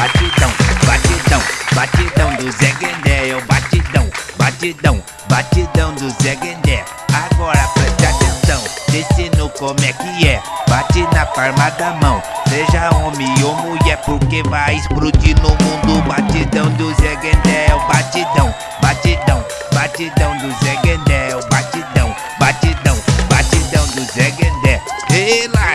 batidão, batidão, batidão do Zé Guendé, é o batidão, batidão, batidão do Zé Guendé. Agora preste atenção, ensino como é que é, bate na palma da mão, seja homem ou mulher, porque vai explodir no mundo. Batidão do Zé Guendé, é o batidão, batidão, batidão do Zé Guendé, é o batidão, batidão, batidão do Zé Guendé. Ela